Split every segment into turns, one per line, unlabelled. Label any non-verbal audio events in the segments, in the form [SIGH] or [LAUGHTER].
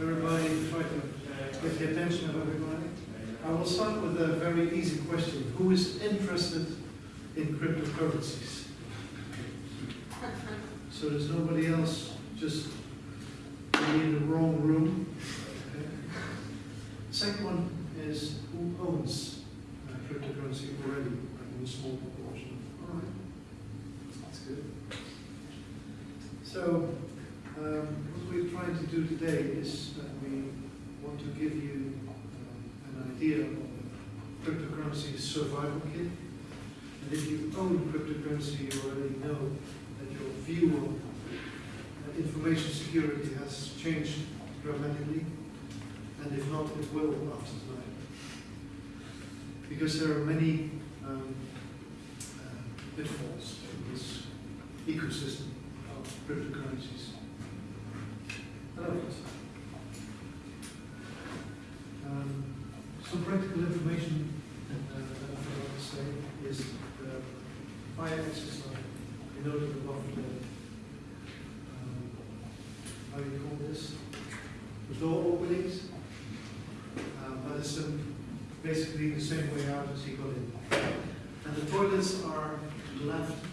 everybody try to get the attention of everybody. I will start with a very easy question. Who is interested in cryptocurrencies? So there's nobody else just in the wrong room. Okay. Second one is who owns uh, cryptocurrency already, like in a small proportion. All right, that's good. So um, trying to do today is that we want to give you um, an idea of the cryptocurrency survival kit. And if you own cryptocurrency, you already know that your view on uh, information security has changed dramatically. And if not, it will after tonight. Because there are many um, uh, pitfalls in this ecosystem of cryptocurrencies. Hello. Um, some practical information uh, that I forgot to say is the fire access line. You noted above the, um, how do you call this? The door openings. Um, but it's basically the same way out as you got in. And the toilets are left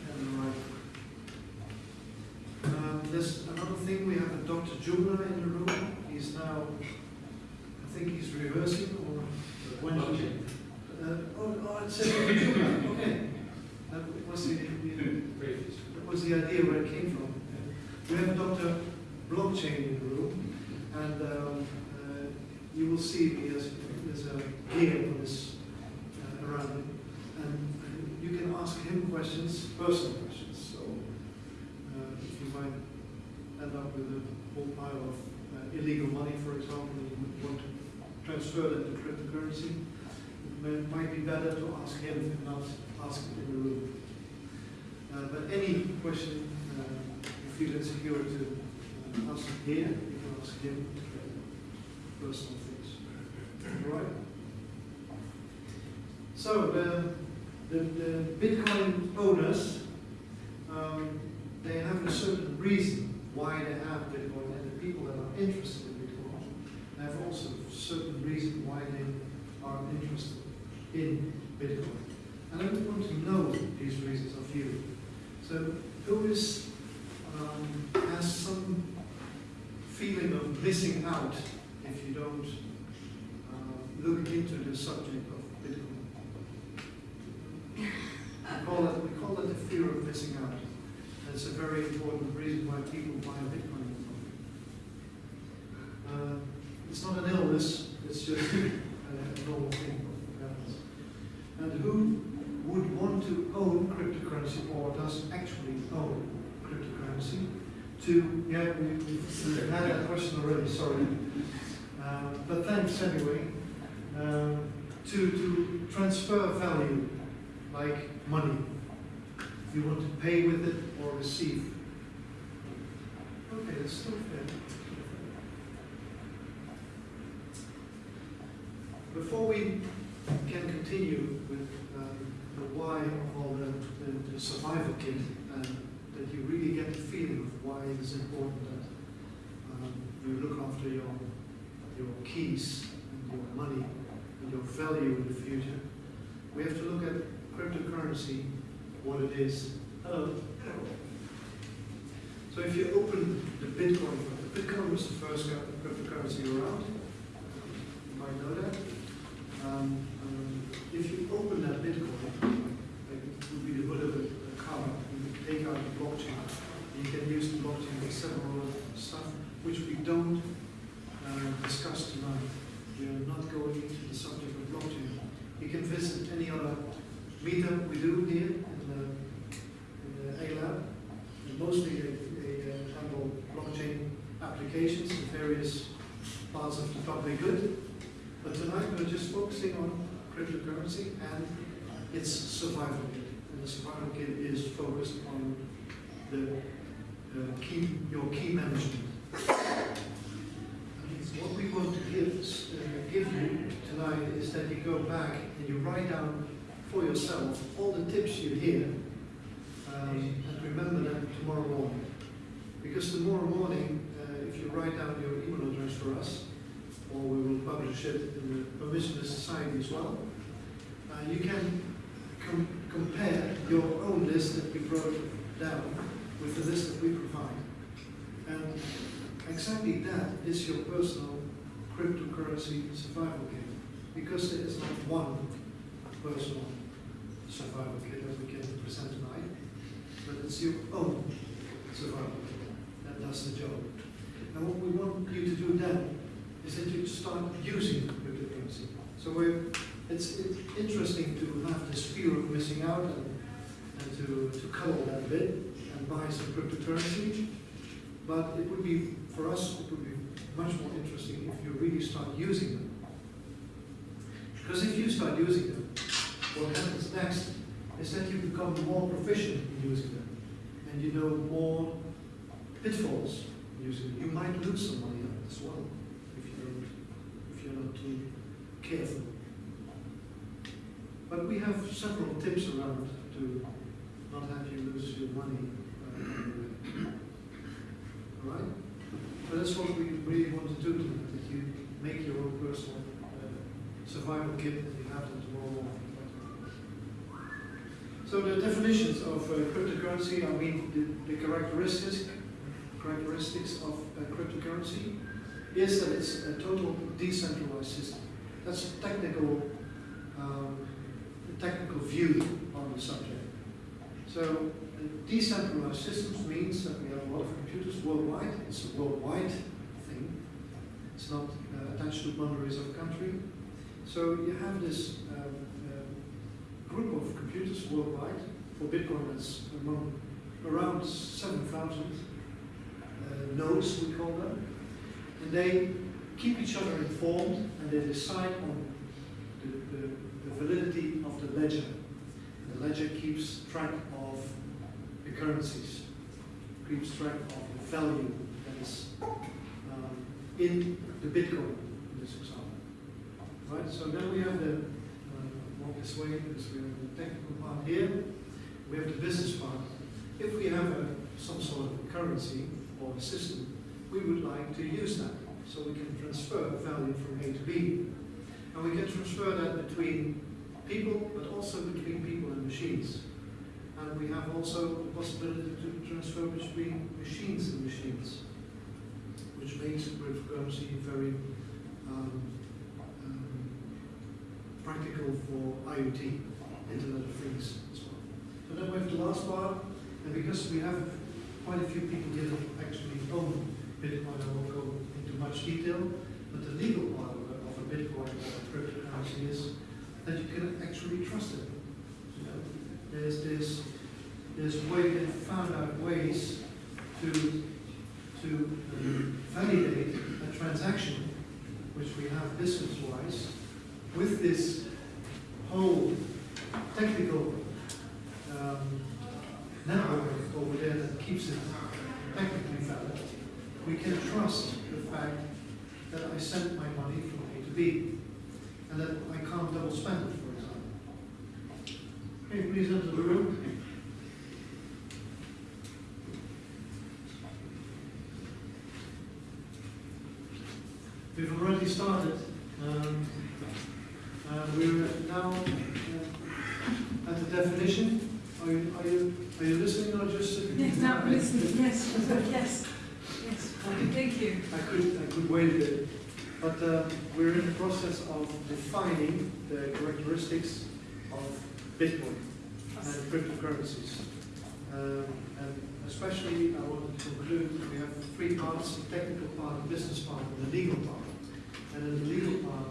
Dr. Jumla in the room. He's now, I think he's reversing or when?
Blockchain.
Uh, oh, oh, it says Dr. Jumla, okay. That was the, that was the idea where it came from. We have Dr. Blockchain in the room, and um, uh, you will see he has, there's a gear on this uh, around him, and you can ask him questions, personal questions. So uh, if you might end up with a whole pile of illegal money, for example, and you want to transfer that to cryptocurrency, it might be better to ask him and not ask it in the room. Uh, but any question uh, you feel insecure to uh, ask here, you can ask him personal things. All right? So the, the, the Bitcoin owners, um, they have a certain reason why they have Bitcoin, and the people that are interested in Bitcoin have also certain reason why they are interested in Bitcoin. And I would want to know these reasons of you. So who is, um, has some feeling of missing out if you don't uh, look into the subject of Bitcoin? We call it, we call it the fear of missing out. It's a very important reason why people buy Bitcoin. Uh, it's not an illness, it's just a [LAUGHS] a normal thing. And who would want to own cryptocurrency or does actually own cryptocurrency to, yeah, we, we've had that question already, sorry. Uh, but thanks anyway. Um, to, to transfer value, like money. You want to pay with it or receive. Okay, that's still fair. Before we can continue with um, the why of all the, the, the survival kit, and that you really get the feeling of why it is important that um, you look after your, your keys and your money and your value in the future, we have to look at cryptocurrency, what it is. Hello. So if you open the Bitcoin, the Bitcoin was the first cryptocurrency around. You might know that. Um, um, if you open that Bitcoin, like it would be the hood of a, a car, you can take out the blockchain. You can use the blockchain for several stuff, which we don't uh, discuss tonight. We are not going into the subject of blockchain. You can visit any other meetup we do here in the, in the A-Lab. And mostly they, they uh, handle blockchain applications in various parts of the public good. But tonight we're just focusing on cryptocurrency and its survival kit. And the survival kit is focused on the uh, key, your key management. What we want to give, uh, give you tonight is that you go back and you write down for yourself all the tips you hear um, and remember them tomorrow morning. Because tomorrow morning, uh, if you write down your email address for for us, or we will publish it in the permissionless society as well. Uh, you can com- compare your own list that we wrote down with the list that we provide. And exactly that is your personal cryptocurrency survival kit. Because there is not one personal survival kit that we can present tonight, but it's your own survival kit that does the job. And what we want you to do then is that you start using cryptocurrency. So we're, it's, it's interesting to have this fear of missing out and, and to, to cuddle that a bit and buy some cryptocurrency. But it would be, for us, it would be much more interesting if you really start using them. Because if you start using them, what happens next is that you become more proficient in using them. And you know more pitfalls using them. You might lose some money on it as well careful. But we have several tips around to not have you lose your money. Uh, all right? But that's what we really want to do tonight, that you make your own personal uh, survival kit and you have tomorrow morning. So the definitions of uh, cryptocurrency, I mean the, the characteristics, characteristics of uh, cryptocurrency is that it's a total decentralized system. That's a technical, um, technical view on the subject. So decentralized systems means that we have a lot of computers worldwide. It's a worldwide thing. It's not uh, attached to boundaries of a country. So you have this um, uh, group of computers worldwide. For Bitcoin, that's among around 7,000 uh, nodes, we call them. They keep each other informed and they decide on the, the, the validity of the ledger. The ledger keeps track of the currencies, keeps track of the value that is um, in the Bitcoin in this example. Right, so then we have the, uh, this way, because we have the technical part here, we have the business part. If we have a, some sort of currency or a system, we would like to use that. So we can transfer value from A to B. And we can transfer that between people, but also between people and machines. And we have also the possibility to transfer between machines and machines, which makes cryptocurrency very um, um, practical for IoT, Internet of Things as well. So then we have the last part, and because we have quite a few people here actually own Bitcoin, I won't go into much detail, but the legal part of a, of a Bitcoin or a cryptocurrency is that you can actually trust it. You know, there's this there's way they found out ways to to validate a transaction, which we have business-wise, with this whole technical um, network over there that keeps it technically valid. We can trust the fact that I sent my money from A to B, and that I can't double spend it, for example. Can you please enter the room? We've already started. Um, uh, we're now uh, at the definition. Are you, are you, are you listening or just sitting?
Yes, now listening, yes, [LAUGHS] thank you.
I could, I could wait a but uh, we're in the process of defining the characteristics of Bitcoin and cryptocurrencies. Um, and especially, I want to conclude, we have three parts, the technical part, the business part, and the legal part. And in the legal part,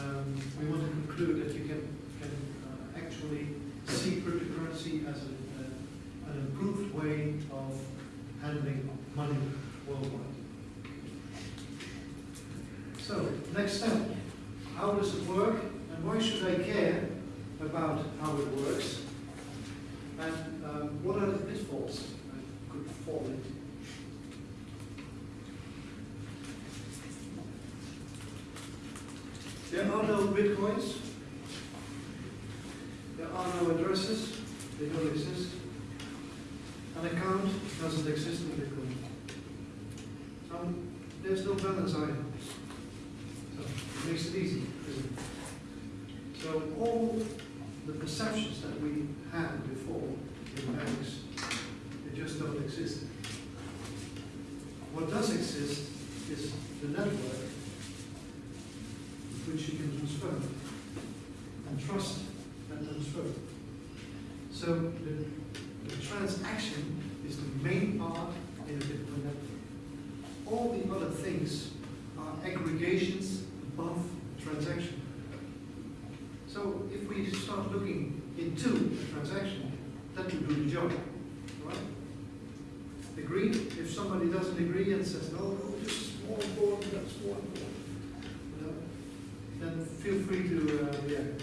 um, we want to conclude that you can, can uh, actually see cryptocurrency as a, a, an improved way of handling money worldwide. So, next step. How does it work and why should I care about how it works? And um, what are the pitfalls I could fall into? There are no bitcoins. There are no addresses. They don't exist. An account doesn't exist in Bitcoin. So there's no balance item. So makes it easy. So all the perceptions that we had before in banks, they just don't exist. What does exist is the network which you can transfer and trust that transfer. So the, the transaction is the main part in a Bitcoin network. All the other things are aggregations above transaction. So if we start looking into the transaction, that will do the job, right? Agreed? If somebody doesn't agree and says, no, no, this is more important, that's more important, you know, then feel free to uh, react.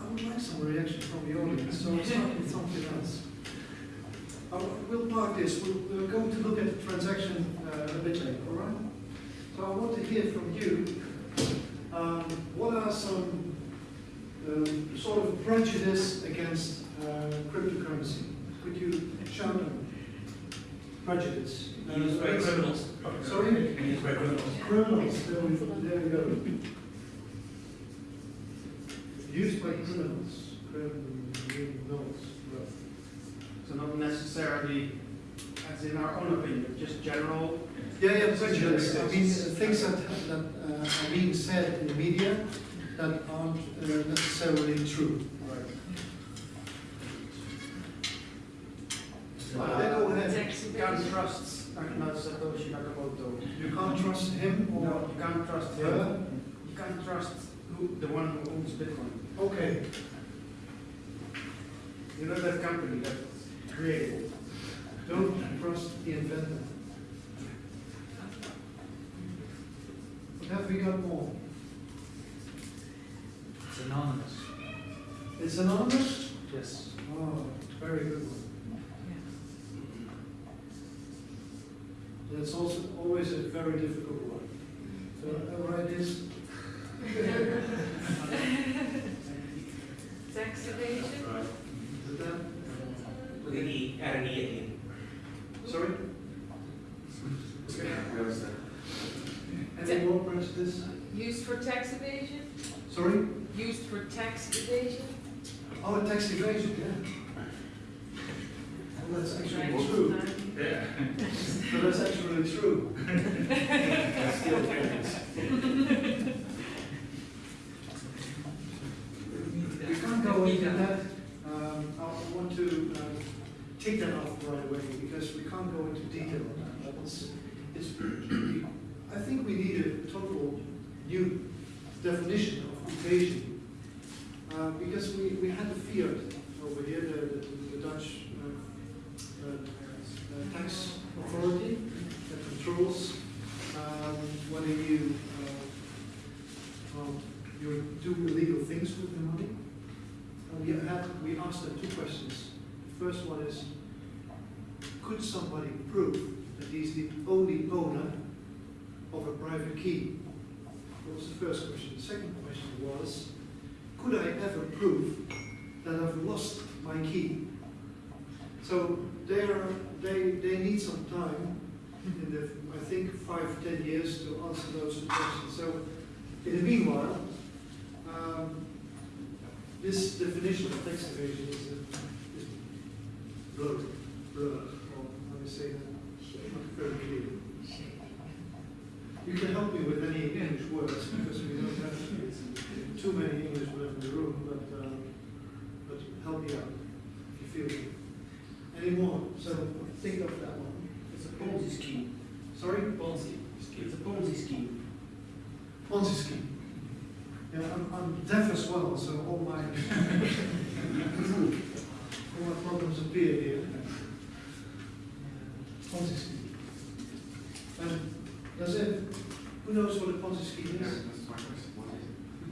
I would like some reaction from the audience, so I'll start with something else. Uh, We'll park this, We'll- we're going to look at the transaction uh, a bit later, all right? So I want to hear from you, um, what are some um, sort of prejudice against uh, cryptocurrency? Could you shout them? Prejudice. Uh,
Used by criminals.
Sorry?
Used by criminals.
Criminals, there we, there we go. Used by criminals, criminals.
So not necessarily, as in our own opinion, just general.
Yeah, yeah, prejudice, I mean, uh, things that, that uh, are being said in the media that aren't uh, necessarily true. Right.
Uh,
Yeah, go ahead.
You can't trust Satoshi Nakamoto.
You can't trust him or
No, you can't trust him.
her?
You can't trust who, the one who owns Bitcoin.
Okay,
You know that company that created it.
don't trust the inventor. What have we got more?
It's anonymous.
It's anonymous?
Yes.
Oh, very good one. That's also always a very difficult one. So write this,
Tax evasion?
is that,
With an E, add an E at the end.
sorry? Any more prejudice?
Used for tax evasion?
Sorry?
Used for tax evasion?
Oh, tax evasion, yeah. Well, that's actually
Right.
true.
Yeah.
But that's actually true.
Still difference.
We can't go into that. Um, I I want to uh, take that off right away because we can't go into detail on that. It's, it's, I think we need a total new definition of evasion. Uh, because we, we had the FIOD over here, the, the the Dutch uh, uh, uh, tax authority that controls um, whether you, uh, well, you do illegal things with the money. And we had, we asked them two questions. The first one is, could somebody prove that he's the only owner private key? That was the first question. The second question was, could I ever prove that I've lost my key? So they they, they need some time, in the, I think, five, ten years to answer those two questions. So in the meanwhile, um, this definition of tax evasion is, a, is blurred, blurred, or how do you say that? Not very clear. Help me with any English words, because we don't have too many English words in the room, but, um, but help me out, if you feel me. Any more? So think of that one.
It's a Ponzi scheme.
Sorry?
Ponzi. It's a Ponzi scheme.
Ponzi scheme. Yeah, I'm, I'm deaf as well, so all my, [LAUGHS] all my problems appear here. Ponzi scheme. And that's it. Who knows what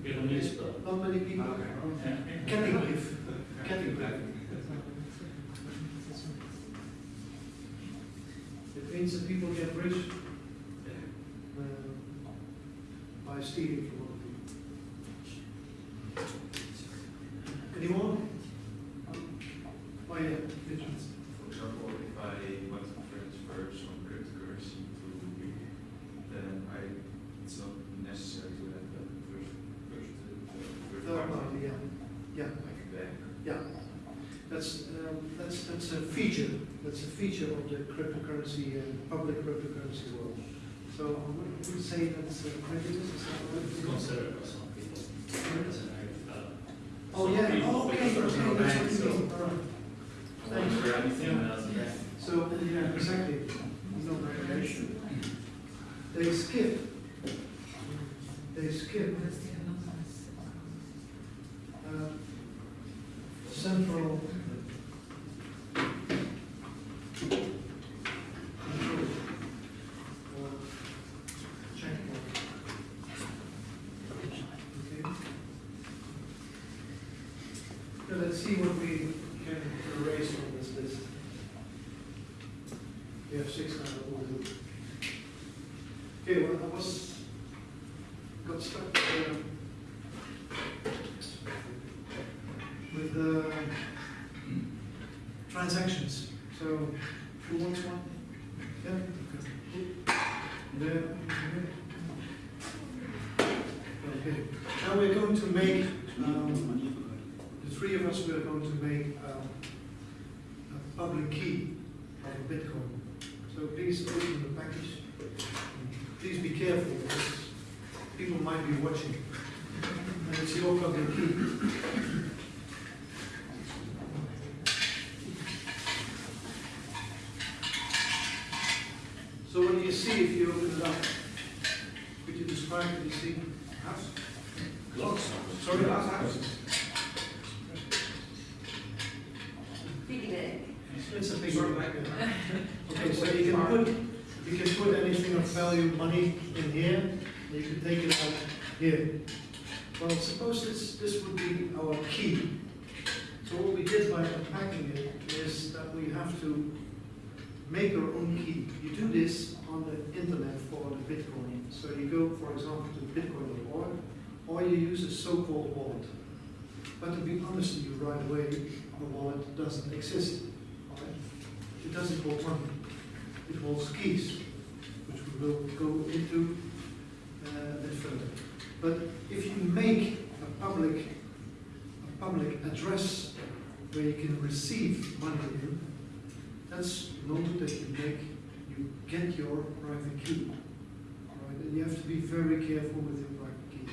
Pyramid.
How many people? Kettingbrief. Kettingbrief. It means that people get rich uh, by stealing from other people. Any more? Oh, yeah, Richard.
For example, if I want to transfer some cryptocurrency to
Yeah,
like a bank.
yeah. That's, um, that's, that's a feature, that's a feature of the cryptocurrency and public cryptocurrency world. So I would would say that's a prejudice,
It's considered by some people. As an area, uh,
Oh, yeah, oh, okay,
because there's no
okay, that's
bank,
you
so-
mean, all right.
Thanks for everything as a bank.
So, yeah, exactly, no regulation. They skip, they skip uh, central control or checkpoint. Okay. Now let's see what we can erase from this list. We have six now, that we'll do. Okay, well, I was, got stuck uh, with the transactions. So, who wants one? Yeah? There? Okay, now we're going to make, um, the three of us, we're going to make um, a public key of a Bitcoin. Please open the package. Please be careful, because people might be watching. And it's your public key. So what do you see if you open it up? Could you describe what you see? House?
Lots.
Sorry, house, house.
Piggy bank.
It's a big one. Okay, so you can put, you can put anything of value, money in here, you can take it out here. Well, suppose this, this would be our key. So what we did by unpacking it is that we have to make our own key. You do this on the internet for the Bitcoin. So you go, for example, to bitcoin.org, or you use a so-called wallet. But to be honest with you right away, the wallet doesn't exist. right? It doesn't hold money. It holds keys, will go into uh, a bit further. But if you make a public, a public address where you can receive money in, that's moment that you make, you get your private key. Right? And you have to be very careful with your private key.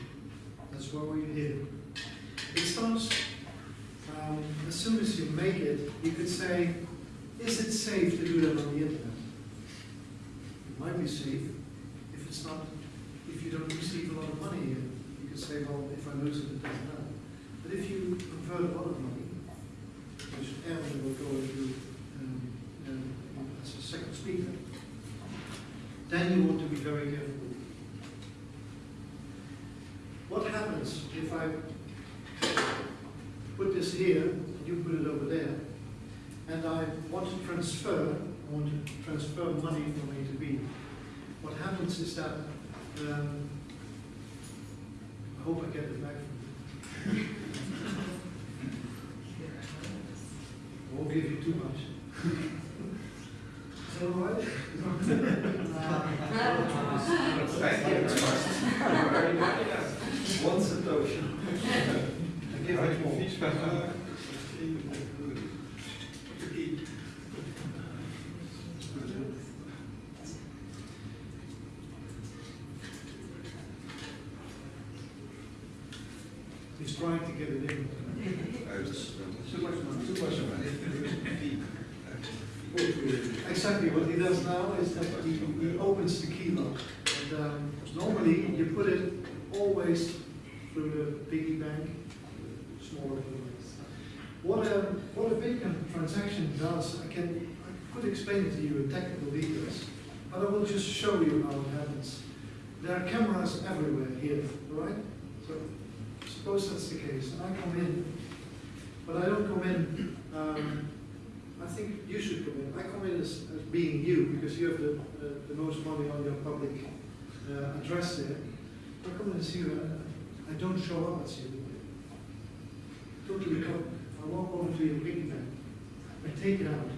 That's why we're here. It starts, um, as soon as you make it, you could say, is it safe to do that on the internet? It might be safe if it's not, if you don't receive a lot of money. You you could say, well, if I lose it, it doesn't matter. But if you convert a lot of money, which Aaron will go into um, um, as a second speaker, then you want to be very careful. What happens if I put this here, and you put it over there, and I want to transfer, want to transfer money from A to B. What happens is that, um, I hope I get it back from you. I won't give you too much. Is that all right?
Thank you very much. One satoshi.
I give it more. He's trying to get it in.
Too much money. Too much money.
Exactly, what he does now is that he, he opens the key lock. And um, normally, you put it always through the piggy bank, smaller ones. What a, what a Bitcoin transaction does, I can, I could explain it to you in technical details, but I will just show you how it happens. There are cameras everywhere here, right? So suppose that's the case, and I come in, but I don't come in, um, I think you should come in. I come in as, as being you, because you have the, uh, the most money on your public uh, address there. I come in as you, and I don't show up as you. Totally come. I walk over to your piggy bank. I take it out.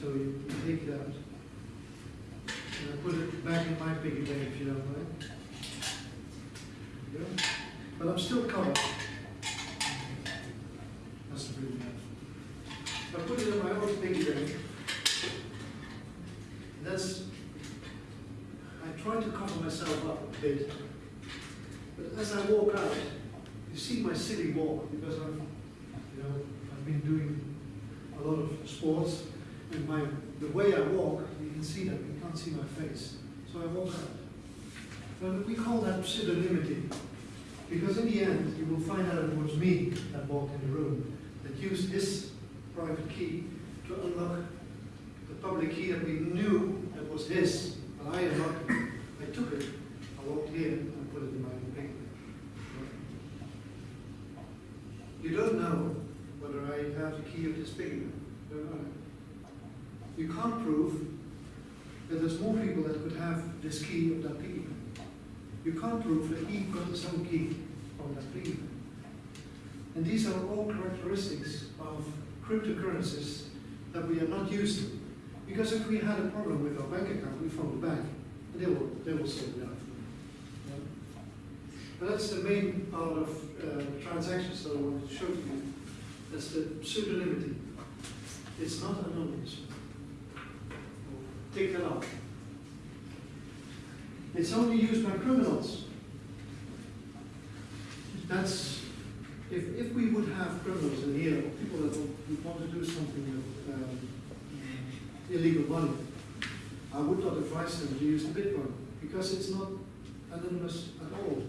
So you, you take it out. And I put it back in my piggy bank if you don't mind. Yeah. But I'm still covered. That's the big I put it in my own piggy bank. That's I try to cover myself up a bit. But as I walk out, you see my silly walk because I'm you know, I've been doing a lot of sports, and my the way I walk, you can see that you can't see my face. So I walk out. But we call that pseudonymity, because in the end, you will find out it was me that walked in the room, that used this private key to unlock the public key that we knew that was his, but I unlocked it. I took it, I walked here, and put it in my own paper. You don't know whether I have the key of this bank. You can't prove that there's more people that could have this key of that piggy. You can't prove that he got his own key from that piggy. And these are all characteristics of cryptocurrencies that we are not used to. Because if we had a problem with our bank account, we phone the bank, and they will, they will sort it out. Yeah. But that's the main part of uh, transactions that I want to show to you. That's the pseudonymity. It's not anonymous. Take that off. It's only used by criminals. That's, if, if we would have criminals in here, or people that would want to do something with um, illegal money, I would not advise them to use the Bitcoin, because it's not anonymous at all.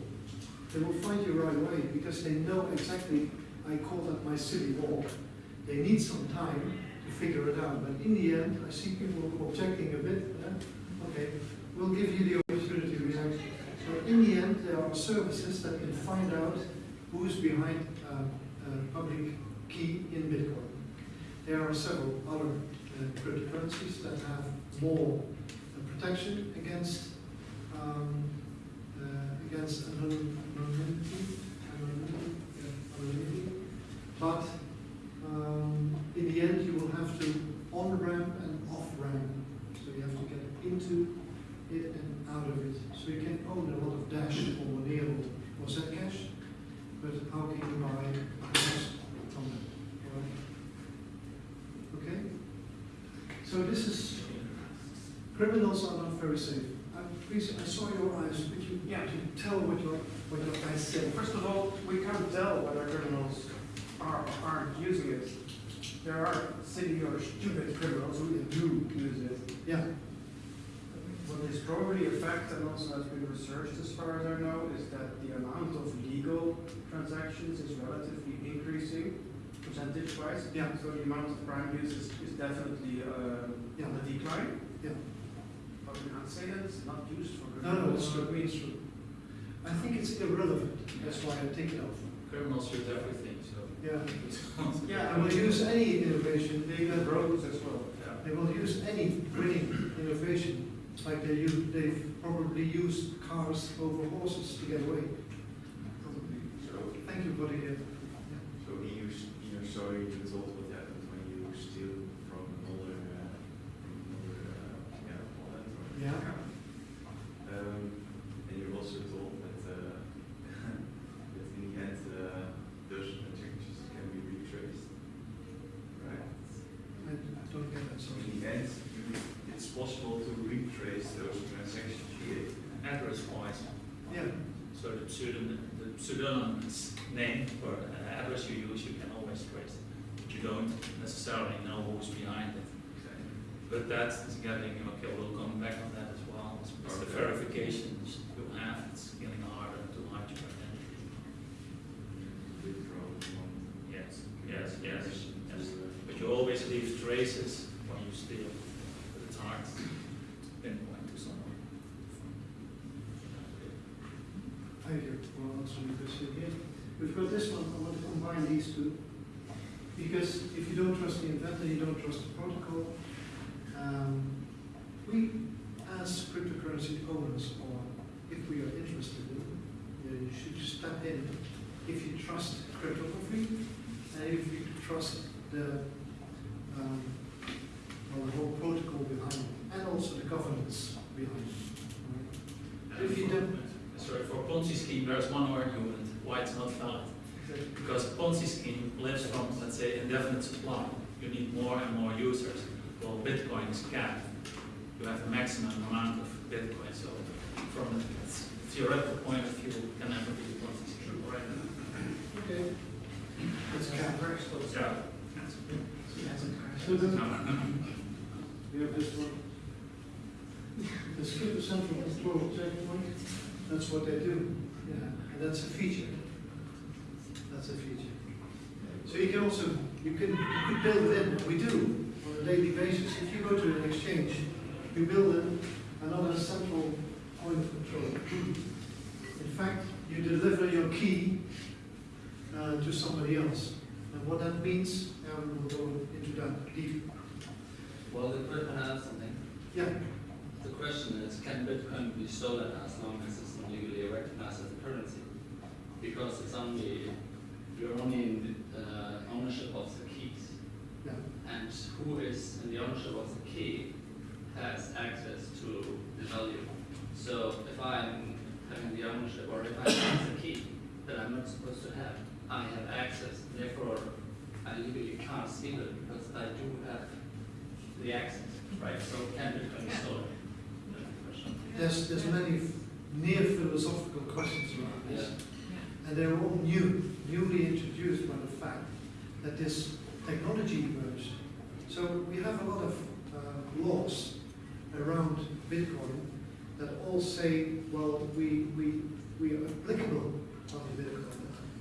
They will find you right away, because they know exactly, I call that my silly wall. They need some time to figure it out, but in the end, I see people objecting a bit, okay, we'll give you the opportunity to react. So in the end, there are services that can find out who is behind uh, a public key in Bitcoin. There are several other uh, cryptocurrencies that have more uh, protection against um, uh, against anonymity, anonymity. But um, in the end, you will have to on ramp and off ramp. So you have to get into it and out of it. So you can own a lot of Dash or Monero or Zcash, but how can you buy a from them? Right? Okay? So this is, criminals are not very safe. Uh, Please, I saw your eyes, could you,
Yeah.
could you tell what your, what your eyes said?
First of all, we can't tell whether criminals are or aren't using it. There are silly or stupid criminals who do use it.
Yeah,
What is probably a fact and also has been researched as far as I know is that the amount of legal transactions is relatively increasing percentage wise.
Yeah.
So the amount of crime use is, is definitely uh,
Yeah.
on the decline.
yeah.
But we can't say that it's not used for good.
No, no, it's true, it's true. I think it's irrelevant, that's why I take it off.
Criminals use everything, so.
Yeah.
Yeah,
They will use any innovation, they
Even
will,
roads as well.
Yeah.
they will use any winning innovation, like they use, they've probably used cars over horses to get away. Probably.
So,
Thank you for the, uh,
so in your, in your story, you told what happens when you steal from another, uh, from another, uh, yeah, wallet or
Yeah.
account. Um, and you also told that, uh, that in the end, uh, those transactions can be retraced, right?
I I don't get that,
So
sorry.
in the end, you, it's possible to retrace those transactions here.
Address wise,
Yeah,
so the pseudonym, the pseudonymous name or uh, address you use, you can always trace. But you don't necessarily know who's behind it. But that is getting, okay, we'll come back on that as well. It's it's the
Okay.
verifications you have, it's getting harder to hide your identity.
Withdraw.
Yes, yes, yes, yes. But you always leave traces when you steal, but it's hard to pinpoint to someone.
thank you for answering the question here. We've got this one, I want to combine these two. Because if you don't trust the inventor, you don't trust the protocol. Um, we, as cryptocurrency owners, or if we are interested in, you should step in if you trust cryptography and if you trust the, um, well, the whole protocol behind it, and also the governance behind it. right? If you don't,
Sorry, for Ponzi scheme, there's one argument why it's not valid. Because a Ponzi scheme lives from, let's say, indefinite supply. You need more and more users. Well, Bitcoin is capped. you have a maximum amount of Bitcoin, so from a theoretical point of view, it can never be quantity secure, right?
Okay. It's cap.
Yeah.
So then, we have this one. The skip is central control checkpoint, that's what they do, yeah, and that's a feature. That's a feature. So you can also, you can, you could build in, we do, on a daily basis, if you go to an exchange, you build in another central point of control. In fact, you deliver your key uh, to somebody else. And what that means, Aaron will go into that deep.
Well, the can I add something?
Yeah,
The question is, can Bitcoin be stolen as long as it's not legally recognized as a currency? Because it's only, you're only in the uh, ownership of the keys.
yeah.
And who is in the ownership of the key has access to the value. So if I'm having the ownership, or if I have the key that I'm not supposed to have, I have access, therefore I legally can't steal it because I do have the access, right? So can Bitcoin be stolen? That's the question.
There's, there's many near philosophical questions around
Yeah.
And they're all new, newly introduced by the fact that this technology emerged. So we have a lot of uh, laws around Bitcoin that all say, well, we, we, we are applicable on the Bitcoin,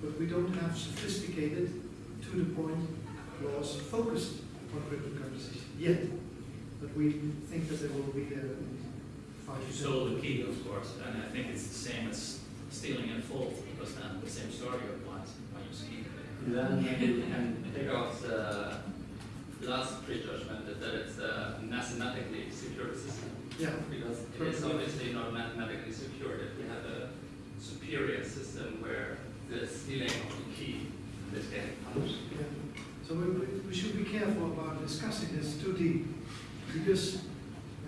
but we don't have sophisticated, to the point laws focused on cryptocurrencies yet. But we think that they will be there in five
You stole the key, of course, and I think it's the same as stealing in full, because then the same story applies when you steal.
Then maybe we can take off the last prejudgment that it's a mathematically secure system.
Yeah,
Because it is obviously not mathematically secure if we have a superior system where the stealing of the key is getting punished.
yeah. So we, we- we should be careful about discussing this too deep, because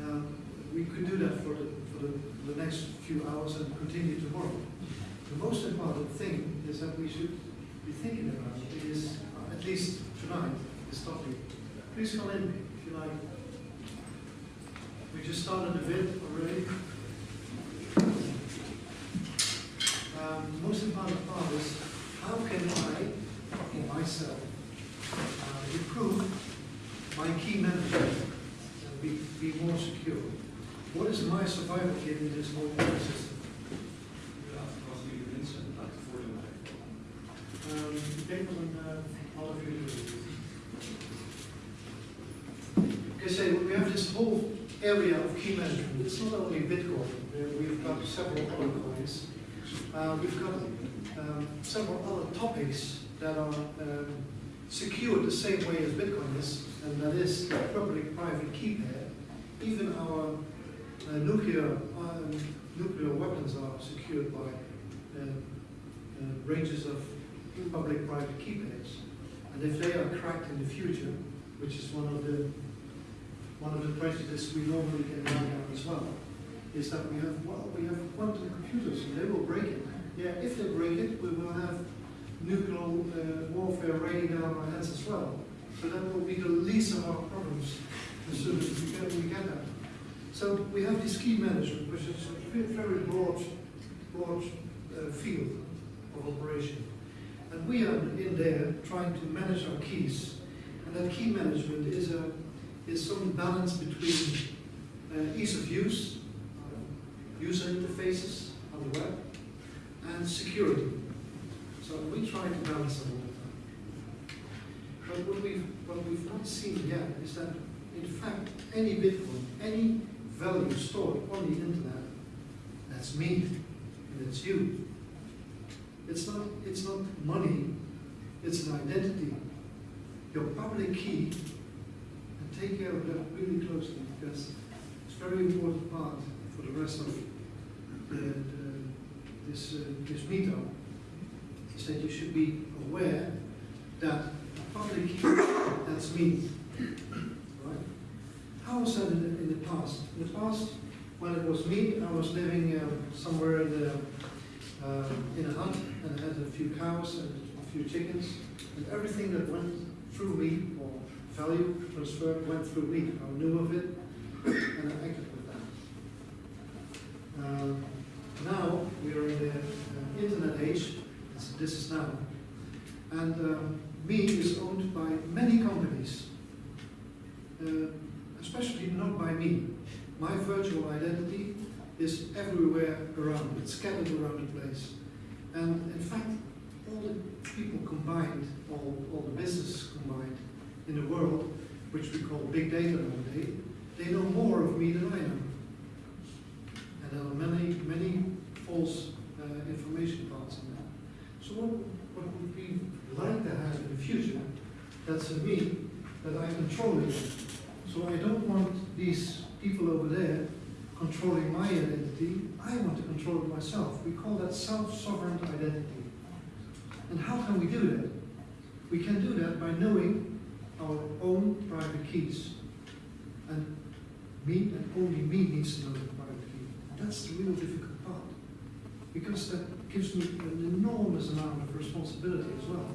um, we could do that for the, for the, the next few hours and continue tomorrow. The most important thing is that we should be thinking about is, uh, at least tonight, this topic. Please come in if you like. We just started a bit already. Um, most important part is, how can I, or myself, uh, improve my key management and be, be more secure? What is my survival kit in this whole ecosystem? Um, ik van een half uur. Okay, so we have this whole area of key management. It's not only Bitcoin. Uh, We've got several other coins. Uh, we've got um, several other topics that are um, secured the same way as Bitcoin is, and that is public-private key pair. Even our uh, nuclear um, nuclear weapons are secured by uh, uh, ranges of public-private key pairs. And if they are cracked in the future, which is one of the one of the prejudices we normally run down as well, is that we have well we have quantum computers and they will break it. Yeah, if they break it, we will have nuclear uh, warfare raining down on our heads as well. So that will be the least of our problems as soon as we get, we get that. So we have this key management, which is a ve- very broad, broad uh, field of operation. And we are in there trying to manage our keys. And that key management is a is some balance between uh, ease of use, uh, user interfaces on the web, and security. So we try to balance them all the time. But what we've, what we've not seen yet is that, in fact, any Bitcoin, any value stored on the internet, that's me, and it's you. It's not, it's not money, it's an identity. Your public key, and take care of that really closely, because it's a very important part for the rest of the, the, this, uh, this meetup, is that you should be aware that a public key, that's me. Right? How was that in the, in the past? In the past, when it was me, I was living um, somewhere in the, um, in a hut and had a few cows and a few chickens, and everything that went through me or value transfer went through me. I knew of it, and I acted with that. Um, now we are in the uh, internet age. This, this is now, and um, me is owned by many companies, uh, especially not by me. My virtual identity is everywhere around. It's scattered around the place, and in fact, all the people combined, all, all the businesses combined in the world, which we call big data nowadays, they know more of me than I know. And there are many, many false uh, information parts in that. So what, what would we like to have in the future, that's me, that I control it. So I don't want these people over there controlling my identity, I want to control it myself. We call that self-sovereign identity. And how can we do that? We can do that by knowing our own private keys. And me, and only me needs to know the private key. That's the real difficult part. Because that gives me an enormous amount of responsibility as well.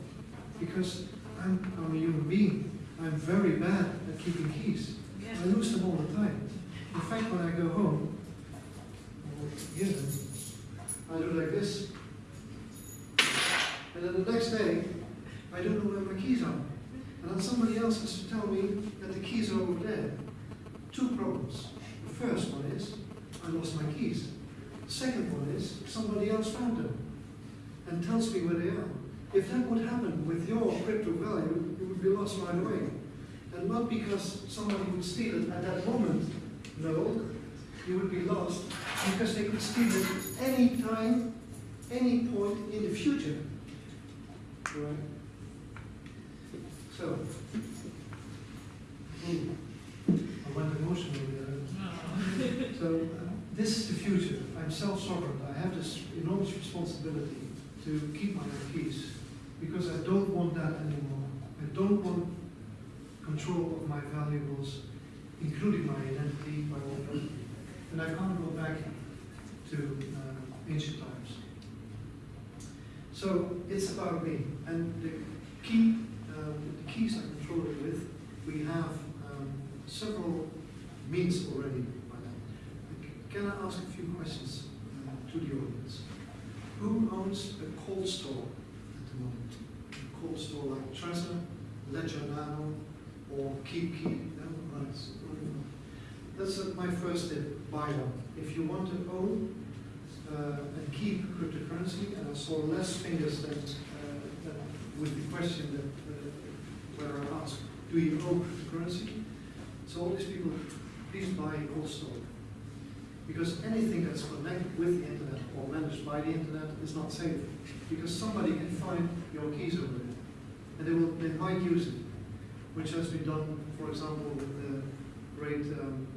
Because I'm, I'm a human being. I'm very bad at keeping keys. I lose them all the time. In fact, when I go home, I do like this. And then the next day, I don't know where my keys are. And then somebody else has to tell me that the keys are over there. Two problems. The first one is, I lost my keys. The second one is, somebody else found them and tells me where they are. If that would happen with your crypto value, it would be lost right away. And not because somebody would steal it at that moment. No, you would be lost because they could steal it any time, any point in the future. Right? So, hmm, I went emotional there. [LAUGHS] So, uh, this is the future. I'm self-sovereign. I have this enormous responsibility to keep my own keys because I don't want that anymore. I don't want control of my valuables, including my identity, my own, identity. and I can't go back to uh, ancient times. So it's about me, and the key, um, the keys I control it with, we have um, several means already. Can I ask a few questions uh, to the audience? Who owns a cold store at the moment? A cold store like Trezor, Ledger Nano, or KeepKey? No? Right. That's my first tip, buy one. If you want to own uh, and keep cryptocurrency, and I saw less fingers than, uh, than with the question that uh, where I asked, do you own cryptocurrency? So all these people, please buy cold store. Because anything that's connected with the internet or managed by the internet is not safe. Because somebody can find your keys over there. And they will they might use it. Which has been done, for example, with the great um,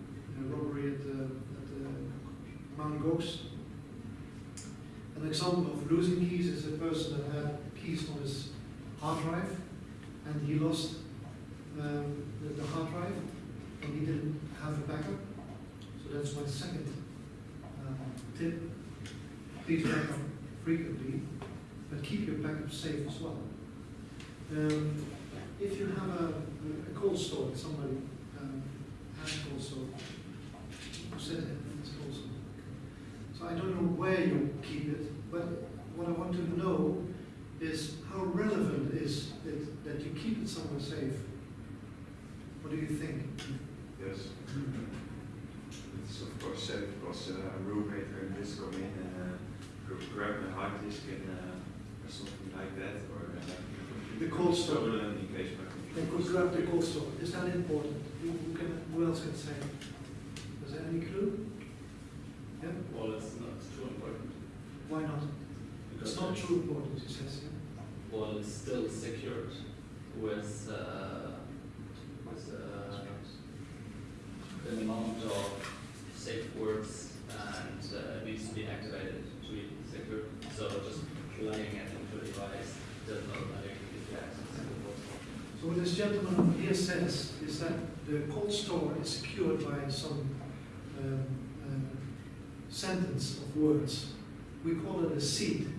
uh, robbery at, uh, at uh, Mount Gox. An example of losing keys is a person that had keys on his hard drive and he lost um, the, the hard drive and he didn't have a backup. So that's my second uh, tip. Please back up frequently, but keep your backup safe as well. Um, if you have a, a cold store, somebody um, has a cold store, it, it's store. So I don't know where you keep it, but what I want to know is how relevant is it that you keep it somewhere safe? What do you think?
Yes. It's of course safe because uh, a roommate can just come in and uh, grab my hard disk and uh, or something like that, or uh,
The cold store.
stolen in case my
They could grab the cold store. Is that important? Who, who can, who else can say? Is there any clue? Yeah?
Well, it's not too important.
Why not? It's not too important, he says. Yeah?
Well, it's still secured with, uh, with, uh, an amount of safe words and, uh, it needs to be activated to be secure. So just plugging it into a device does not automatically give you access to the world.
So what this gentleman over here says is that the cold store is secured by some um, uh, sentence of words. We call it a seed.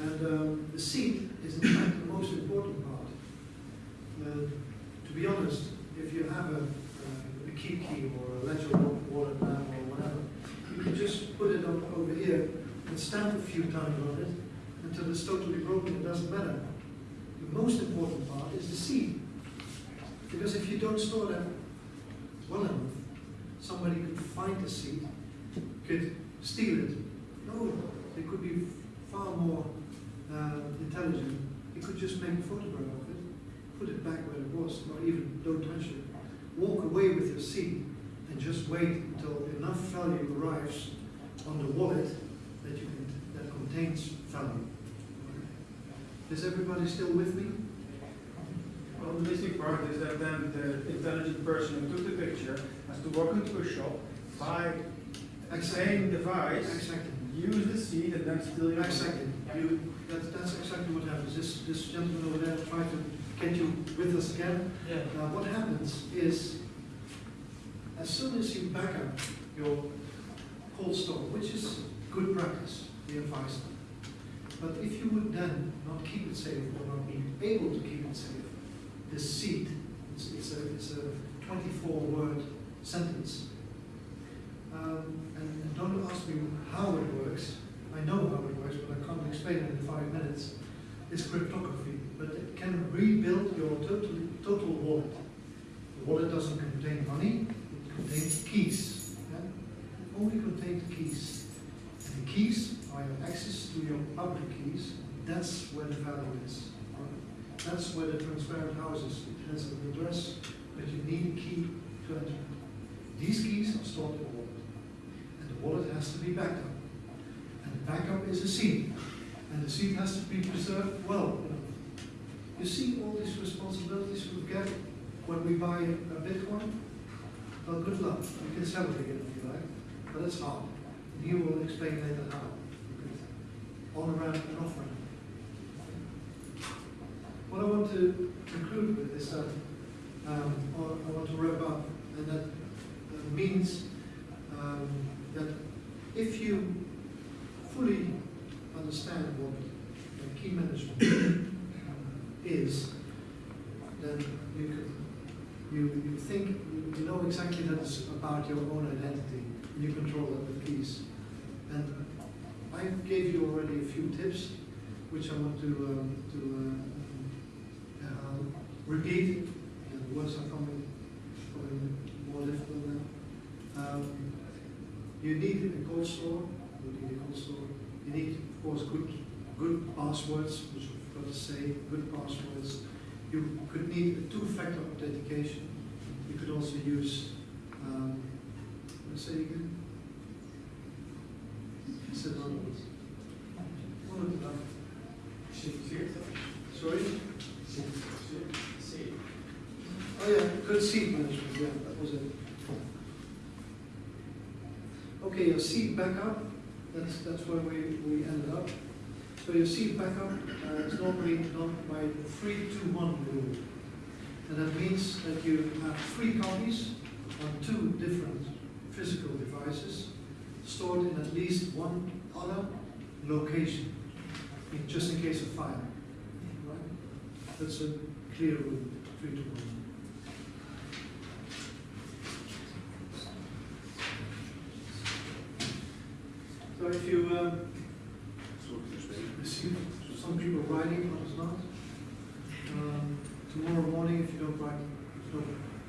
And um, the seed is in fact the most important part. Uh, to be honest, if you have a, uh, a key or a ledger wallet now or whatever. You can just put it over here and stamp a few times on it until it's totally broken, it doesn't matter. The most important part is the seed. Because if you don't store that well enough, somebody could find the seed, could steal it. No, they could be far more uh, intelligent. They could just make a photograph of it, put it back where it was, or even don't touch it. Walk away with your seed and just wait until enough value arrives on the wallet that you can, that contains value. Is everybody still with me?
Well, the missing part is that then the intelligent person who took the picture has to walk into a shop, buy same device,
Exactly.
use the seed and then steal your.
Exactly. You, that, that's exactly what happens. This, this gentleman over there tried to get you with us again.
Yeah.
Uh, what happens is, as soon as you back up your cold store, which is good practice, we advise them. But if you would then not keep it safe or not be able to keep it safe, the seed, it's, it's a, it's a twenty-four word sentence. Um, and, and don't ask me how it works. I know how it works, but I can't explain it in five minutes. It's cryptography, but it can rebuild your total, total wallet. The wallet doesn't contain money, it contains keys. Yeah? It only contains keys. And the keys are your access to your public keys. That's where the value is. right? That's where the transparent house is. It has an address, but you need a key to enter. These keys are stored in a wallet. Wallet has to be backed up. And the backup is a seed. And the seed has to be preserved well. You see all these responsibilities we get when we buy a Bitcoin? Well, good luck. You can sell it again if you like, but it's hard. And he will explain later how. On around and off ramp. What I want to conclude with is that um, I want to wrap up, and that uh, means um, that if you fully understand what key management [COUGHS] is, then you can, you, you think, you- know exactly that it's about your own identity, you control that with keys. And I gave you already a few tips, which I want to, um, to uh, uh, repeat, the words are coming, coming more difficult now. Um, you need a cold store, you need a cold store. You need, of course, good, good passwords, which I've got to say, good passwords. You could need a two-factor authentication. You could also use, um, let's say again. backup, that's, that's where we, we ended up. So your seed backup uh, is normally done by the 3 to 1 rule. And that means that you have three copies on two different physical devices stored in at least one other location, just in case of fire. Right? That's a clear rule, 3 to 1. If you, um, some people writing, others not, um, tomorrow morning, if you don't write, no,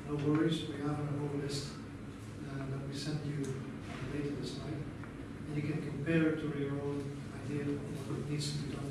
no worries, we have a whole list uh, that we send you later this night. And you can compare it to your own idea of what needs to be done